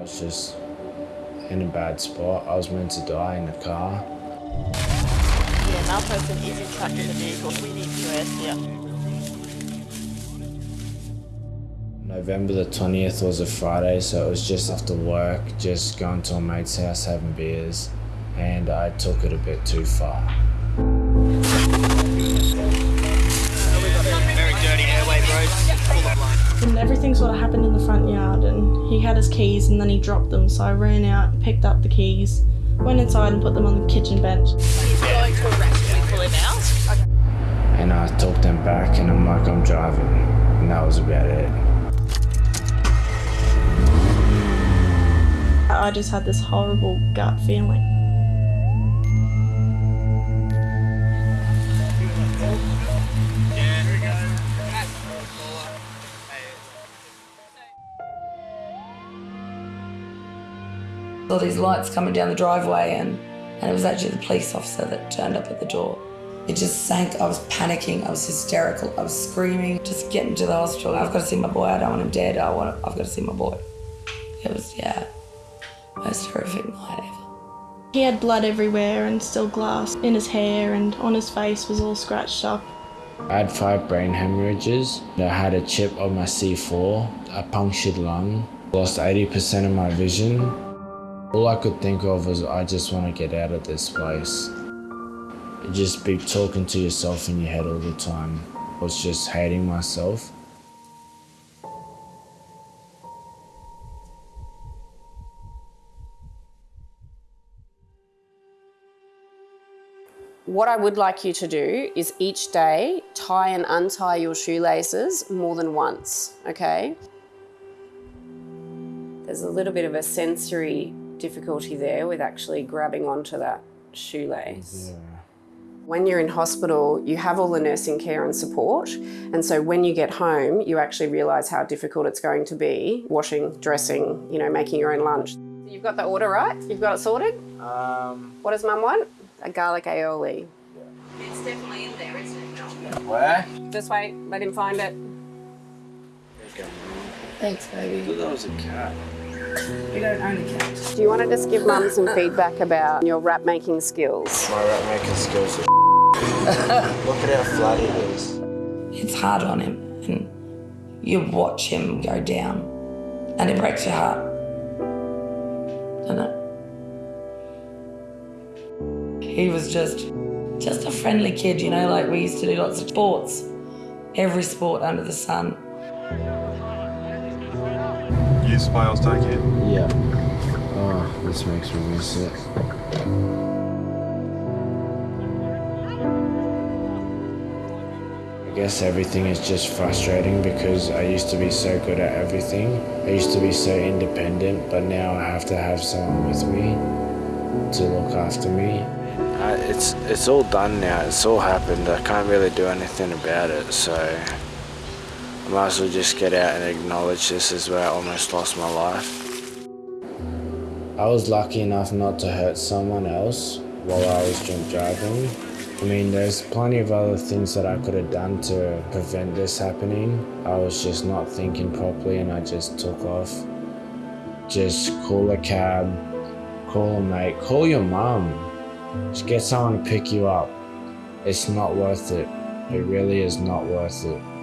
I was just in a bad spot. I was meant to die in the car. Yeah, another person is in touch with the vehicle. We need QS here. November the 20th was a Friday, so it was just after work, just going to a mate's house having beers, and I took it a bit too far. Very dirty airway, bro. Everything sort of happened in the front yard, and he had his keys and then he dropped them. So I ran out, picked up the keys, went inside and put them on the kitchen bench. He's going to arrest. Pull him out. And I took them back, and I'm like, I'm driving. And that was about it. I just had this horrible gut feeling. All these lights coming down the driveway, and, and it was actually the police officer that turned up at the door. It just sank. I was panicking. I was hysterical. I was screaming, just getting to the hospital. I've got to see my boy. I don't want him dead. I want. I've got to see my boy. It was yeah, most horrific night ever. He had blood everywhere and still glass in his hair and on his face was all scratched up. I had five brain hemorrhages. I had a chip on my C4, a punctured lung, lost 80% of my vision. All I could think of was, I just want to get out of this place. Just be talking to yourself in your head all the time. I was just hating myself. What I would like you to do is each day tie and untie your shoelaces more than once, okay? There's a little bit of a sensory difficulty there with actually grabbing onto that shoelace. When you're in hospital, you have all the nursing care and support. And so when you get home, you actually realise how difficult it's going to be washing, dressing, you know, making your own lunch. You've got the order right? You've got it sorted? Um, What does mum want? A garlic aioli. It's definitely in there, isn't it? where? This way, let him find it. Thanks, baby. I thought That was a cat. We don't own a cat. Do you want to just give mum some feedback about your rap making skills? My rap making skills are Look at how flat it is. It's hard on him, and you watch him go down, and it breaks your heart. Doesn't it? He was just, just a friendly kid, you know. Like we used to do lots of sports, every sport under the sun. You smiles take it. Yeah. Oh, this makes me miss it. I guess everything is just frustrating because I used to be so good at everything. I used to be so independent, but now I have to have someone with me to look after me. Uh, it's it's all done now. It's all happened. I can't really do anything about it, so I might as well just get out and acknowledge this is where I almost lost my life. I was lucky enough not to hurt someone else while I was drunk driving. I mean, there's plenty of other things that I could have done to prevent this happening. I was just not thinking properly and I just took off. Just call a cab, call a mate, call your mum. Just get someone to pick you up. It's not worth it. It really is not worth it.